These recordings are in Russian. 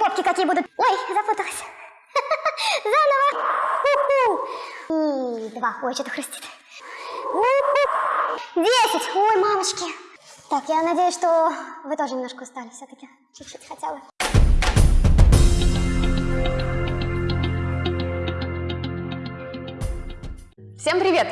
попки какие будут. Ой, запуталась. Заново. Ху-ху. И два. Ой, что-то хрустит. У-ху. Десять. Ой, мамочки. Так, я надеюсь, что вы тоже немножко устали все-таки. Чуть-чуть хотя бы. Всем привет!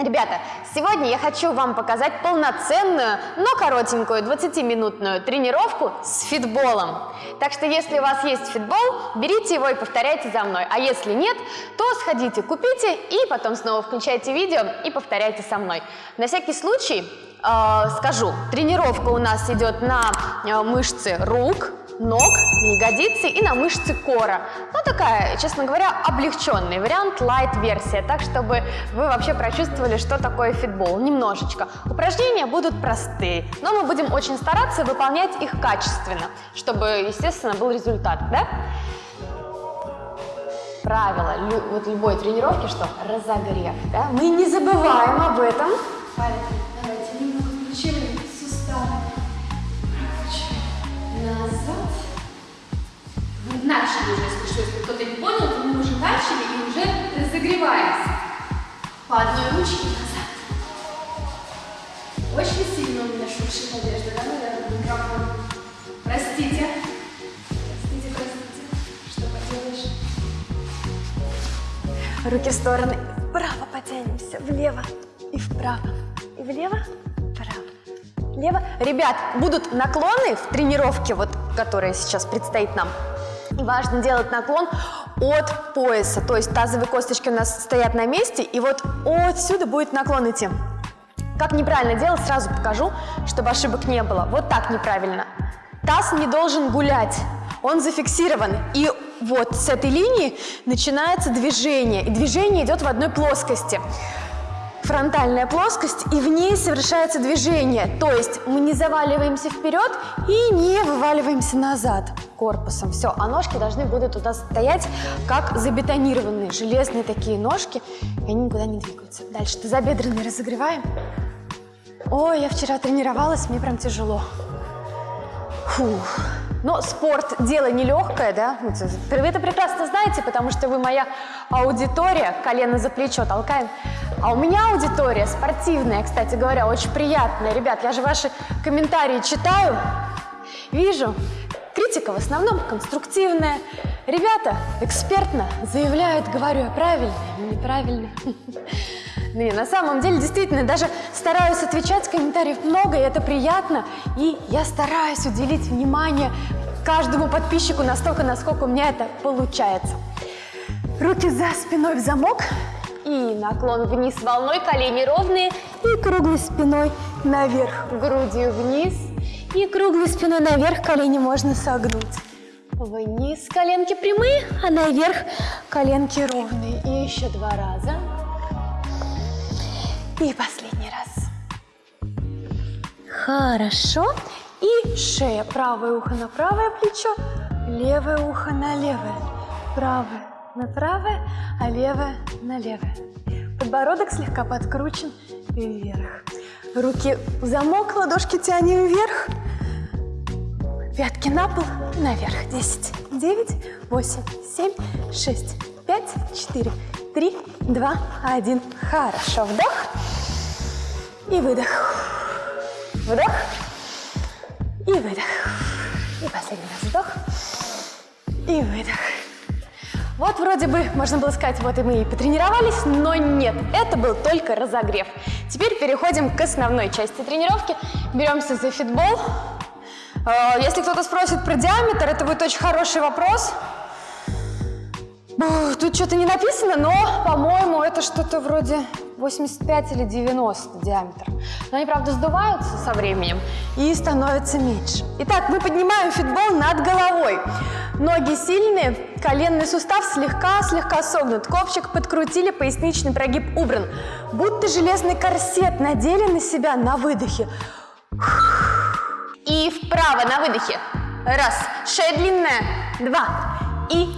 Ребята, сегодня я хочу вам показать полноценную, но коротенькую 20-минутную тренировку с фитболом. Так что если у вас есть фитбол, берите его и повторяйте за мной. А если нет, то сходите, купите и потом снова включайте видео и повторяйте со мной. На всякий случай э, скажу, тренировка у нас идет на э, мышцы рук, ног, на ягодицы и на мышцы кора. Ну, такая, честно говоря, облегченный вариант, лайт-версия, так, чтобы вы вообще прочувствовали, что такое фитбол, немножечко. Упражнения будут простые, но мы будем очень стараться выполнять их качественно, чтобы, естественно, был результат, да? Правило лю вот любой тренировки, что разогрев, да? Мы не забываем об этом. Давайте немного включили суставы. Назад. Начали уже, если если кто-то не понял, то мы уже начали и уже разогреваемся. По одной ручке назад. Очень сильно у меня шуршит одежда, да, наверное, микрофон. Простите. Простите, простите. Что поделаешь? Руки в стороны. Вправо потянемся, влево и вправо. И влево, вправо, лево. Ребят, будут наклоны в тренировке, вот, которая сейчас предстоит нам. Важно делать наклон от пояса, то есть тазовые косточки у нас стоят на месте, и вот отсюда будет наклон идти. Как неправильно делать, сразу покажу, чтобы ошибок не было. Вот так неправильно. Таз не должен гулять, он зафиксирован. И вот с этой линии начинается движение, и движение идет в одной плоскости. Фронтальная плоскость, и в ней совершается движение. То есть мы не заваливаемся вперед и не вываливаемся назад корпусом. Все, а ножки должны будут туда стоять, как забетонированные, железные такие ножки, и они никуда не двигаются. Дальше тазобедренные разогреваем. Ой, я вчера тренировалась, мне прям тяжело. Фух. Но спорт – дело нелегкое, да? Вы это прекрасно знаете, потому что вы моя аудитория, колено за плечо толкаем. А у меня аудитория спортивная, кстати говоря, очень приятная. Ребят, я же ваши комментарии читаю, вижу. Критика в основном конструктивная. Ребята экспертно заявляют, говорю я правильно или неправильно. Ну, на самом деле, действительно, даже стараюсь отвечать, комментариев много, и это приятно. И я стараюсь уделить внимание каждому подписчику настолько, насколько у меня это получается. Руки за спиной в замок. И наклон вниз волной, колени ровные. И круглой спиной наверх, грудью вниз. И круглой спиной наверх, колени можно согнуть. Вниз коленки прямые, а наверх коленки ровные. И еще два раза. И последний раз. Хорошо. И шея. Правое ухо на правое плечо, левое ухо на левое. Правое на правое, а левое на левое. Подбородок слегка подкручен вверх. Руки в замок, ладошки тянем вверх. Пятки на пол, наверх. 10, 9, 8, 7, 6, 5, 4, 3, 2, 1. Хорошо. Вдох и выдох. Вдох и выдох. И последний раз вдох и выдох. Вот вроде бы, можно было сказать, вот и мы и потренировались, но нет, это был только разогрев. Теперь переходим к основной части тренировки. Беремся за фитбол. Э, если кто-то спросит про диаметр, это будет очень хороший вопрос. Тут что-то не написано, но, по-моему, это что-то вроде 85 или 90 диаметр. Но они, правда, сдуваются со временем и становятся меньше. Итак, мы поднимаем фитбол над головой. Ноги сильные, коленный сустав слегка-слегка согнут. Копчик подкрутили, поясничный прогиб убран. Будто железный корсет надели на себя на выдохе. И вправо на выдохе. Раз. Шея длинная. Два. И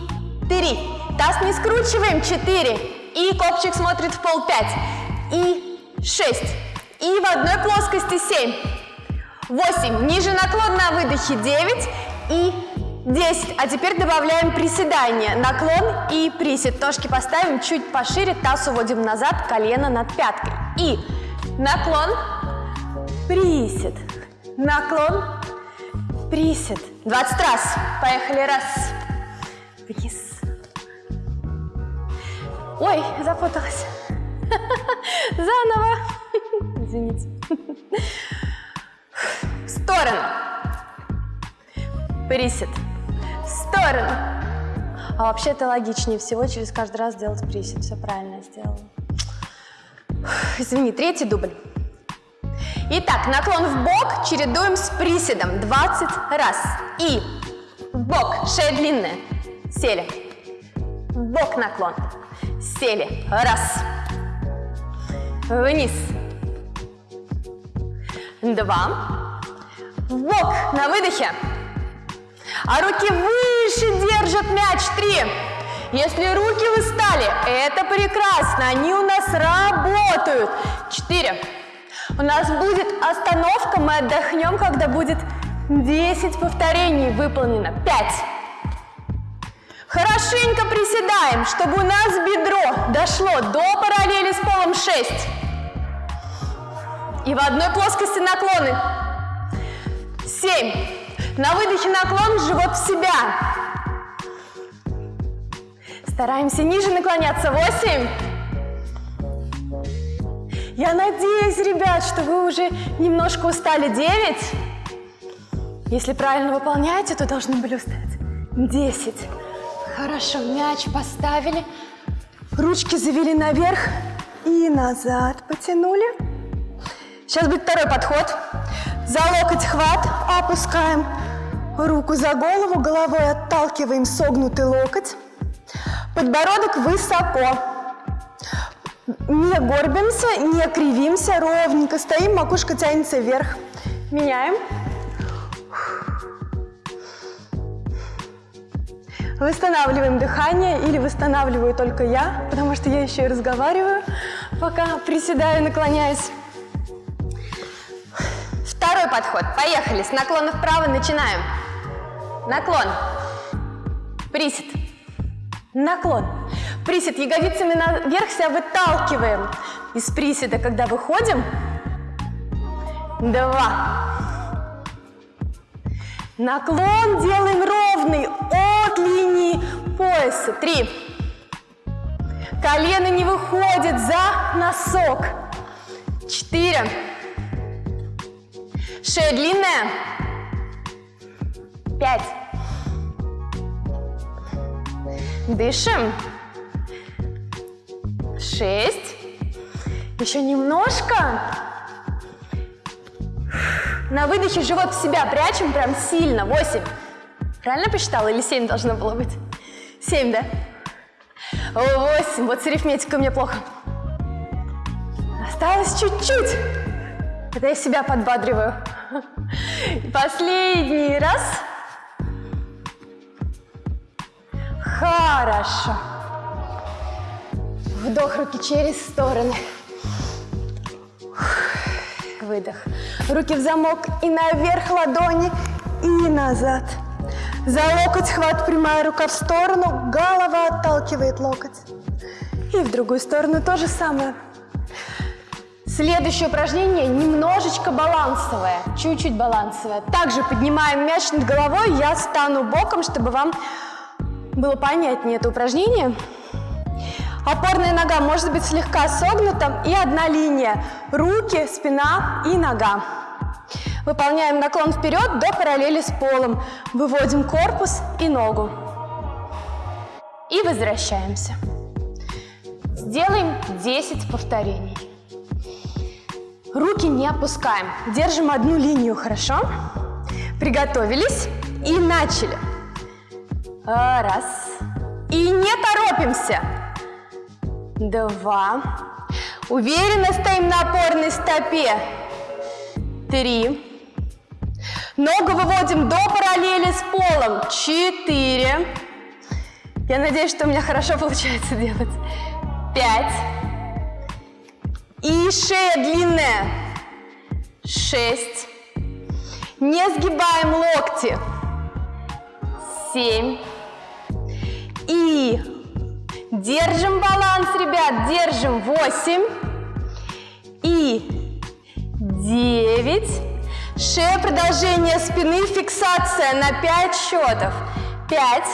три. Таз не скручиваем. Четыре. И копчик смотрит в пол. Пять. И шесть. И в одной плоскости семь. Восемь. Ниже наклон на выдохе. Девять. И 10. А теперь добавляем приседание. Наклон и присед. Ножки поставим чуть пошире, таз уводим назад, колено над пяткой. И наклон, присед, наклон, присед. 20 раз. Поехали. Раз. Вниз. Ой, запуталась. Заново. Извините. В сторону. Присед. В сторону. А вообще это логичнее всего через каждый раз делать присед. Все правильно сделала. Извини, третий дубль. Итак, наклон в бок чередуем с приседом 20 раз. И в бок, шея длинная. Сели. В бок наклон. Сели. Раз. Вниз. Два. В бок на выдохе. А руки выше держат мяч. Три. Если руки вы стали, это прекрасно. Они у нас работают. Четыре. У нас будет остановка. Мы отдохнем, когда будет 10 повторений выполнено. Пять. Хорошенько приседаем, чтобы у нас бедро дошло до параллели с полом 6. И в одной плоскости наклоны. 7. На выдохе наклон, живот в себя. Стараемся ниже наклоняться. 8. Я надеюсь, ребят, что вы уже немножко устали. 9. Если правильно выполняете, то должны были устать. 10. Хорошо, мяч поставили. Ручки завели наверх и назад потянули. Сейчас будет второй подход. За локоть хват, опускаем руку за голову, головой отталкиваем согнутый локоть. Подбородок высоко. Не горбимся, не кривимся, ровненько стоим, макушка тянется вверх. Меняем. Восстанавливаем дыхание или восстанавливаю только я, потому что я еще и разговариваю, пока приседаю, наклоняюсь. Второй подход. Поехали. С наклона вправо начинаем. Наклон. Присед. Наклон. Присед. Ягодицами наверх себя выталкиваем. Из приседа, когда выходим. Два. Наклон делаем ровный от линии пояса. Три. Колено не выходит за носок. Четыре. Шея длинная. Пять. Дышим. Шесть. Еще немножко. На выдохе живот в себя прячем прям сильно. Восемь. Правильно посчитала или семь должно было быть? Семь, да? Восемь. Вот с арифметикой мне плохо. Осталось чуть-чуть. Это я себя подбадриваю. Последний раз. Хорошо. Вдох руки через стороны. Выдох. Руки в замок и наверх ладони, и назад. За локоть хват, прямая рука в сторону, голова отталкивает локоть. И в другую сторону то же самое. Следующее упражнение немножечко балансовое, чуть-чуть балансовое. Также поднимаем мяч над головой, я стану боком, чтобы вам было понятнее это упражнение. Опорная нога может быть слегка согнута и одна линия. Руки, спина и нога. Выполняем наклон вперед до параллели с полом. Выводим корпус и ногу. И возвращаемся. Сделаем 10 повторений. Руки не опускаем. Держим одну линию, хорошо? Приготовились и начали. Раз. И не торопимся. Два. Уверенно стоим на опорной стопе. Три. Ногу выводим до параллели с полом. Четыре. Я надеюсь, что у меня хорошо получается делать. Пять. И шея длинная. Шесть. Не сгибаем локти. семь. И держим баланс, ребят, держим восемь. И девять. Шея, продолжение спины, фиксация на 5 счетов. 5,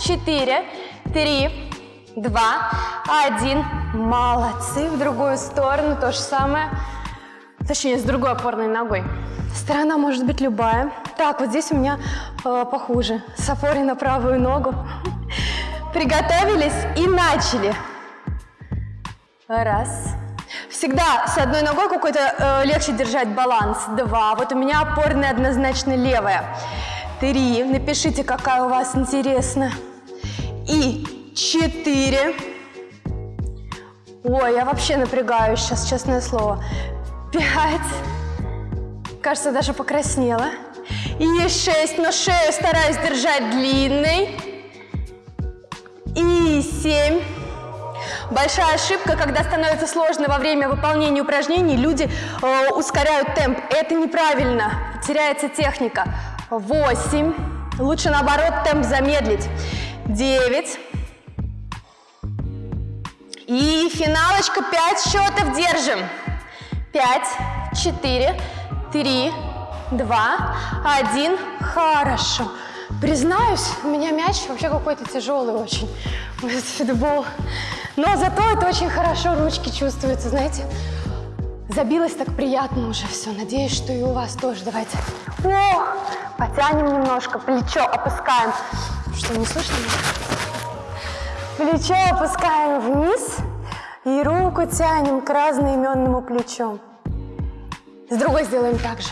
4, 3, 2, 1. Молодцы. В другую сторону то же самое. Точнее, с другой опорной ногой. Сторона может быть любая. Так, вот здесь у меня э, похуже. С опорой на правую ногу. Приготовились и начали. Раз. Всегда с одной ногой какой-то э, легче держать баланс. Два. Вот у меня опорная однозначно левая. Три. Напишите, какая у вас интересная. И четыре. Ой, я вообще напрягаюсь сейчас, честное слово. Пять. Кажется, даже покраснела. И шесть, но шею стараюсь держать длинной. И семь. Большая ошибка, когда становится сложно во время выполнения упражнений, люди э, ускоряют темп. Это неправильно, теряется техника. Восемь. Лучше наоборот темп замедлить. Девять. И финалочка, пять счетов держим. Пять, четыре, три, два, один. Хорошо. Признаюсь, у меня мяч вообще какой-то тяжелый очень. Фитбол. Но зато это очень хорошо, ручки чувствуются, знаете. Забилось так приятно уже все. Надеюсь, что и у вас тоже. Давайте. О, потянем немножко, плечо опускаем. Что, не слышно? Плечо опускаем вниз и руку тянем к разноименному плечу. С другой сделаем так же.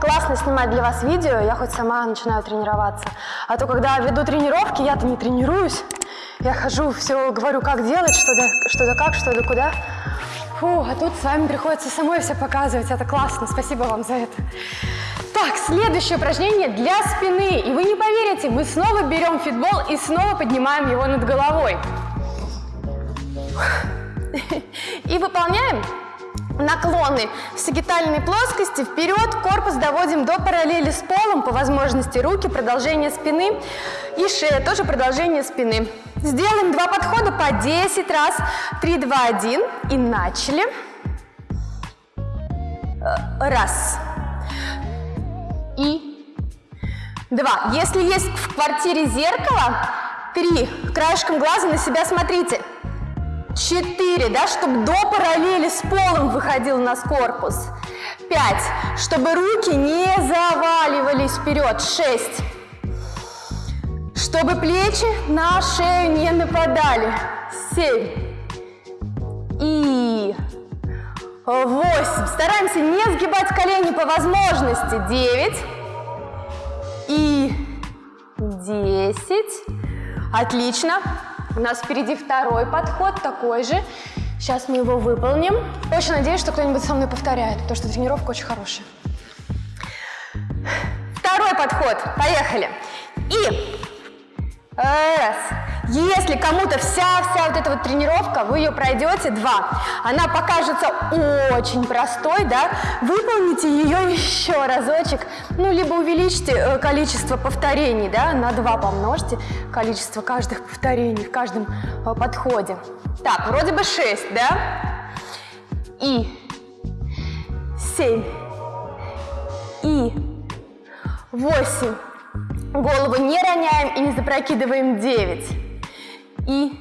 Классно снимать для вас видео, я хоть сама начинаю тренироваться. А то, когда веду тренировки, я-то не тренируюсь. Я хожу, все говорю, как делать, что да, что да как, что да куда. Фу, а тут с вами приходится самой все показывать. Это классно, спасибо вам за это. Так, следующее упражнение для спины. И вы не поверите, мы снова берем фитбол и снова поднимаем его над головой. И выполняем наклоны в сагитальной плоскости, вперед, корпус доводим до параллели с полом, по возможности руки, продолжение спины и шея, тоже продолжение спины. Сделаем два подхода по 10 раз, 3, 2, 1 и начали. Раз. И два. Если есть в квартире зеркало, три. Краешком глаза на себя смотрите. Четыре, да, чтобы до параллели с полом выходил у нас корпус. Пять, чтобы руки не заваливались вперед. Шесть, чтобы плечи на шею не нападали. Семь и восемь. Стараемся не сгибать колени по возможности. Девять и десять. Отлично. У нас впереди второй подход, такой же. Сейчас мы его выполним. Очень надеюсь, что кто-нибудь со мной повторяет, потому что тренировка очень хорошая. Второй подход. Поехали. И раз. Если кому-то вся-вся вот эта вот тренировка, вы ее пройдете два. Она покажется очень простой, да? Выполните ее еще разочек. Ну, либо увеличьте э, количество повторений, да? На два помножьте количество каждых повторений в каждом э, подходе. Так, вроде бы шесть, да? И семь. И восемь. Голову не роняем и не запрокидываем 9. И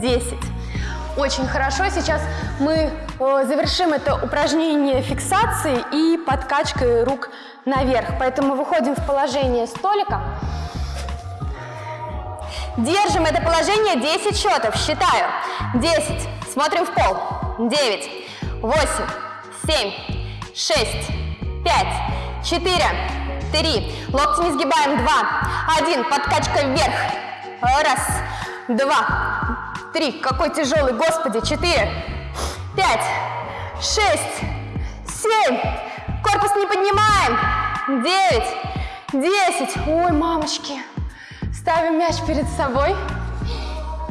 10. Очень хорошо. Сейчас мы э, завершим это упражнение фиксации и подкачкой рук наверх. Поэтому выходим в положение столика. Держим это положение 10 счетов. Считаю. 10. Смотрим в пол. 9, 8, 7, 6, 5, 4, три, локти не сгибаем, два, один, подкачка вверх, раз, два, три, какой тяжелый, господи, четыре, пять, шесть, семь, корпус не поднимаем, девять, десять, ой, мамочки, ставим мяч перед собой,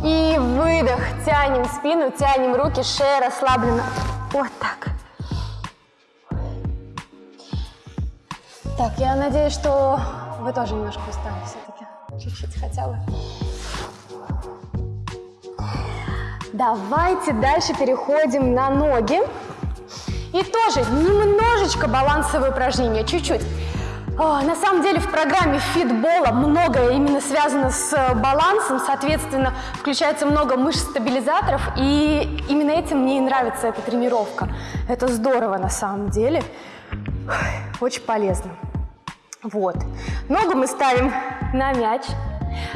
и выдох, тянем спину, тянем руки, шея расслаблена, вот так. Так, я надеюсь, что вы тоже немножко устали все-таки. Чуть-чуть хотя бы. Давайте дальше переходим на ноги. И тоже немножечко балансовые упражнения, чуть-чуть. А, На самом деле в программе фитбола многое именно связано с э, балансом, соответственно, включается много мышц-стабилизаторов, и именно этим мне и нравится эта тренировка. Это здорово на самом деле, очень полезно. Вот. Ногу мы ставим на мяч,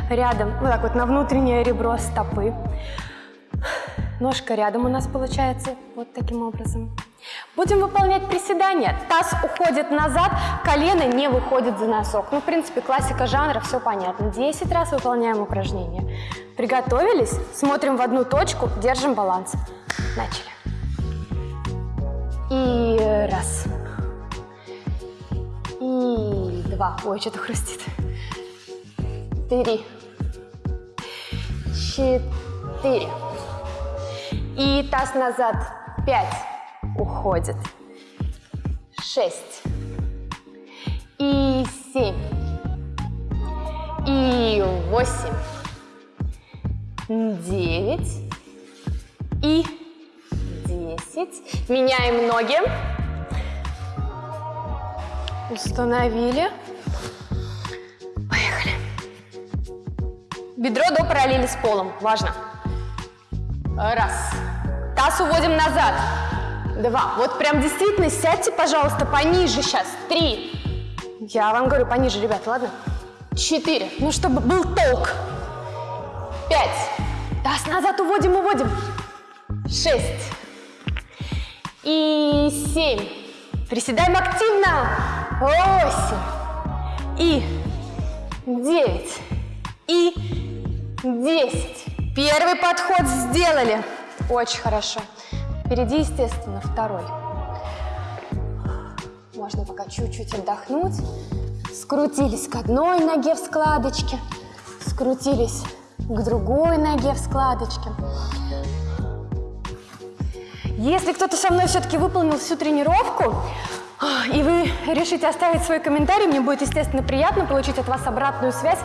рядом, вот так вот на внутреннее ребро стопы. Ножка рядом у нас получается вот таким образом. Будем выполнять приседания. Таз уходит назад, колено не выходит за носок. Ну, в принципе, классика жанра, все понятно. 10 раз выполняем упражнение. Приготовились? Смотрим в одну точку, держим баланс. Начали. И раз. И два. Ой, что-то хрустит. Три. Четыре. И таз назад. Пять. Уходит. Шесть. И семь. И восемь. Девять. И десять. Меняем ноги. Установили. Поехали. Бедро до параллели с полом. Важно. Раз. Таз уводим назад. Два. Вот прям действительно сядьте, пожалуйста, пониже сейчас. Три. Я вам говорю, пониже, ребят, ладно? Четыре. Ну, чтобы был толк. Пять. Таз назад уводим, уводим. Шесть. И семь. Приседаем активно. Восемь. И девять. И десять. Первый подход сделали. Очень хорошо. Впереди, естественно, второй. Можно пока чуть-чуть отдохнуть. Скрутились к одной ноге в складочке. Скрутились к другой ноге в складочке. Если кто-то со мной все-таки выполнил всю тренировку, и вы решите оставить свой комментарий, мне будет, естественно, приятно получить от вас обратную связь.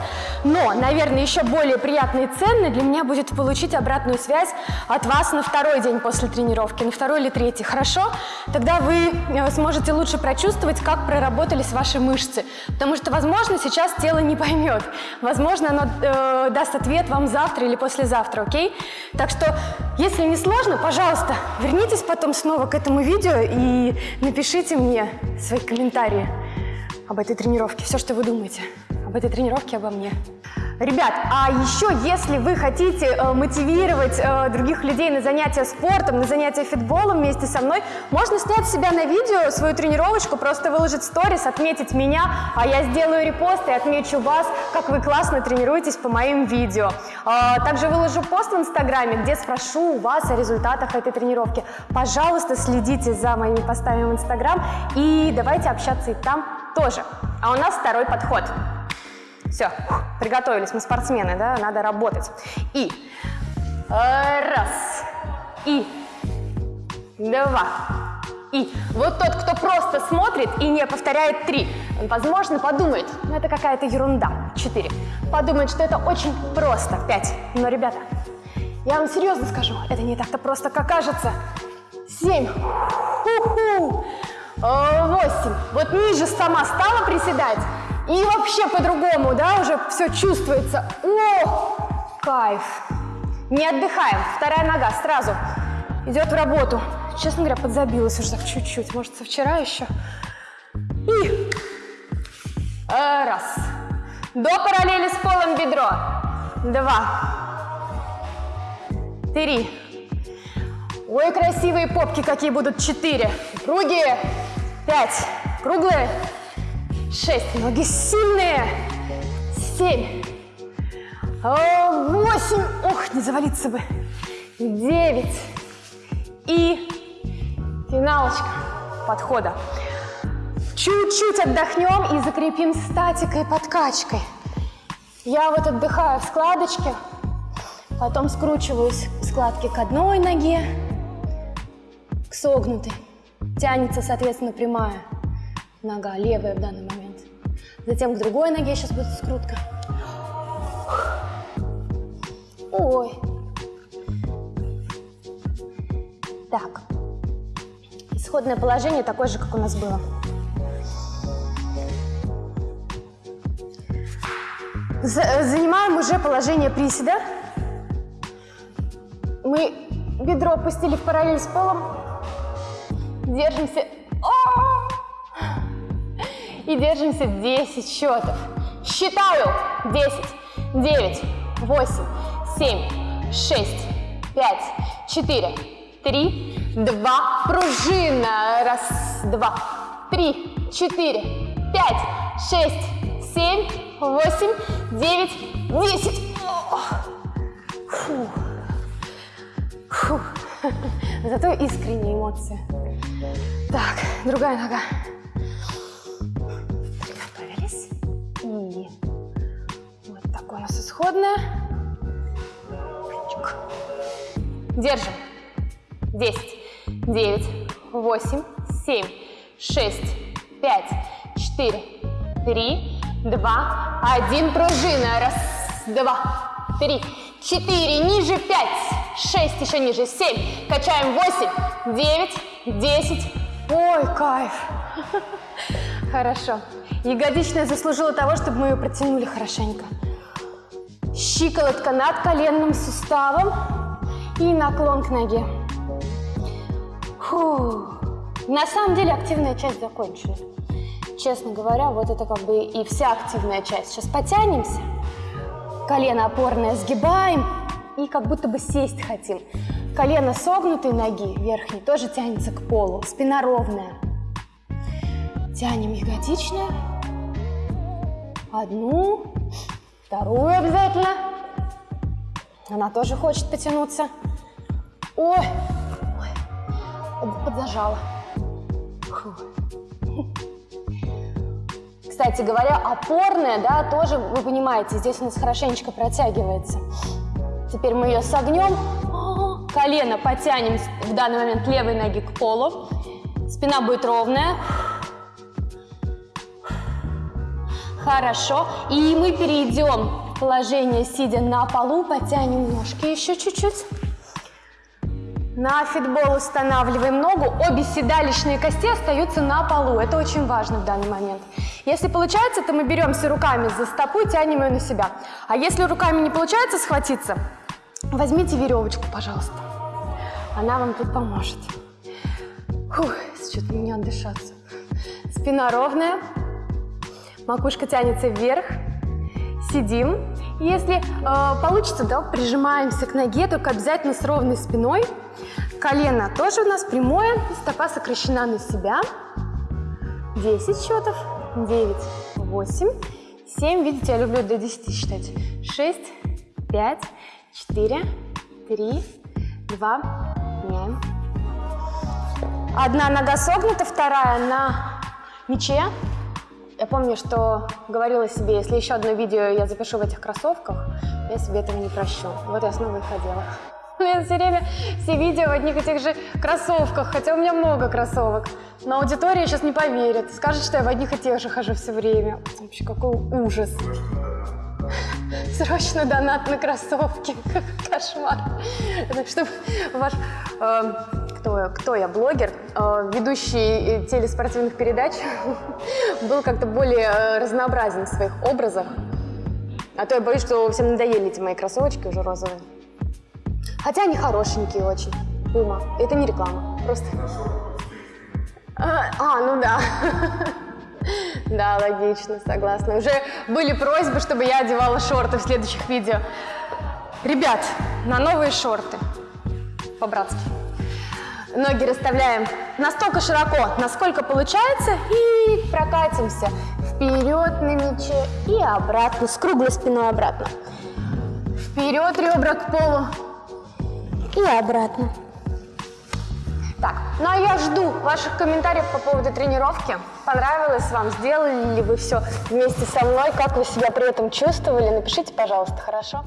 Но, наверное, еще более приятно и ценно для меня будет получить обратную связь от вас на второй день после тренировки, на второй или третий. Хорошо? Тогда вы э, сможете лучше прочувствовать, как проработались ваши мышцы. Потому что, возможно, сейчас тело не поймет. Возможно, оно э, даст ответ вам завтра или послезавтра, окей? Так что, если не сложно, пожалуйста, вернитесь потом снова к этому видео и напишите мне свои комментарии об этой тренировке, все, что вы думаете об этой тренировке, обо мне. Ребят, а еще, если вы хотите э, мотивировать э, других людей на занятия спортом, на занятия фитболом вместе со мной, можно снять себя на видео свою тренировочку, просто выложить сторис, отметить меня, а я сделаю репост и отмечу вас, как вы классно тренируетесь по моим видео. А, также выложу пост в инстаграме, где спрошу у вас о результатах этой тренировки. Пожалуйста, следите за моими постами в инстаграм и давайте общаться и там тоже. А у нас второй подход. Все, приготовились, мы спортсмены, да, надо работать. И э, раз, и два, и вот тот, кто просто смотрит и не повторяет три, он, возможно, подумает, ну это какая-то ерунда, четыре, подумает, что это очень просто, пять. Но, ребята, я вам серьезно скажу, это не так-то просто, как кажется. Семь, Ху-ху. Э, восемь, вот ниже сама стала приседать, и вообще по-другому, да, уже все чувствуется. О, кайф. Не отдыхаем. Вторая нога сразу идет в работу. Честно говоря, подзабилась уже чуть-чуть. Может, со вчера еще. И э, раз. До параллели с полом бедро. Два. Три. Ой, красивые попки какие будут. Четыре. Круги. Пять. Круглые. Шесть. Ноги сильные. Семь. Восемь. Ох, не завалиться бы. Девять. И финалочка подхода. Чуть-чуть отдохнем и закрепим статикой и подкачкой. Я вот отдыхаю в складочке, потом скручиваюсь в складке к одной ноге, согнутой. Тянется, соответственно, прямая нога, левая в данный момент. Затем к другой ноге сейчас будет скрутка. Ой. Так. Исходное положение такое же, как у нас было. За- Занимаем уже положение приседа. Мы бедро опустили в параллель с полом. Держимся. О! И держимся 10 счетов. Считаю. 10, 9, 8, 7, 6, 5, 4, 3, 2. Пружина. Раз, два, три, четыре, пять, шесть, семь, восемь, девять, десять. О! Фу. Фу. Зато искренние эмоции. Так, другая нога. Приготовились. И вот такое у нас исходное. Держим. 10, 9, 8, 7, 6, 5, 4, 3, 2, 1. Пружина. Раз, два, три, четыре. Ниже 5, 6, еще ниже 7. Качаем 8, 9, 10. Ой, кайф. Хорошо. Ягодичная заслужила того, чтобы мы ее протянули хорошенько. Щиколотка над коленным суставом и наклон к ноге. Фу. На самом деле активная часть закончена. Честно говоря, вот это как бы и вся активная часть. Сейчас потянемся, колено опорное сгибаем и как будто бы сесть хотим. Колено согнутой ноги верхней тоже тянется к полу, спина ровная. Тянем ягодичную. Одну, вторую обязательно. Она тоже хочет потянуться. Ой, ой, под- подзажала. Кстати говоря, опорная, да, тоже, вы понимаете, здесь у нас хорошенечко протягивается. Теперь мы ее согнем, колено потянем в данный момент левой ноги к полу, спина будет ровная. Хорошо, и мы перейдем в положение, сидя на полу, потянем ножки еще чуть-чуть. На фитбол устанавливаем ногу, обе седалищные кости остаются на полу. Это очень важно в данный момент. Если получается, то мы беремся руками за стопу и тянем ее на себя. А если руками не получается схватиться, возьмите веревочку, пожалуйста. Она вам тут поможет. Фух, что-то мне не отдышаться. Спина ровная, макушка тянется вверх, сидим. Если э, получится, да, прижимаемся к ноге, только обязательно с ровной спиной. Колено тоже у нас прямое, стопа сокращена на себя. 10 счетов, 9, 8, 7, видите, я люблю до 10 считать. 6, 5, 4, 3, 2, меняем. Одна нога согнута, вторая на мяче. Я помню, что говорила себе, если еще одно видео я запишу в этих кроссовках, я себе этого не прощу. Вот я снова их одела. Меня все время все видео в одних и тех же кроссовках, хотя у меня много кроссовок. Но аудитория сейчас не поверит, скажет, что я в одних и тех же хожу все время. Вообще, какой ужас. Срочно донат на кроссовки. Кошмар. Так что ваш... э, кто, кто я? Блогер? Э, ведущий э, телеспортивных передач был как-то более э, разнообразен в своих образах. А то я боюсь, что всем надоели эти мои кроссовочки уже розовые. Хотя они хорошенькие очень. Пума. Это не реклама. Просто... А, а, ну да. Да, логично, согласна. Уже были просьбы, чтобы я одевала шорты в следующих видео. Ребят, на новые шорты. По-братски. Ноги расставляем настолько широко, насколько получается, и прокатимся вперед на мяче и обратно, с круглой спиной обратно. Вперед ребра к полу и обратно. Так, ну а я жду ваших комментариев по поводу тренировки. Понравилось вам? Сделали ли вы все вместе со мной? Как вы себя при этом чувствовали? Напишите, пожалуйста, хорошо?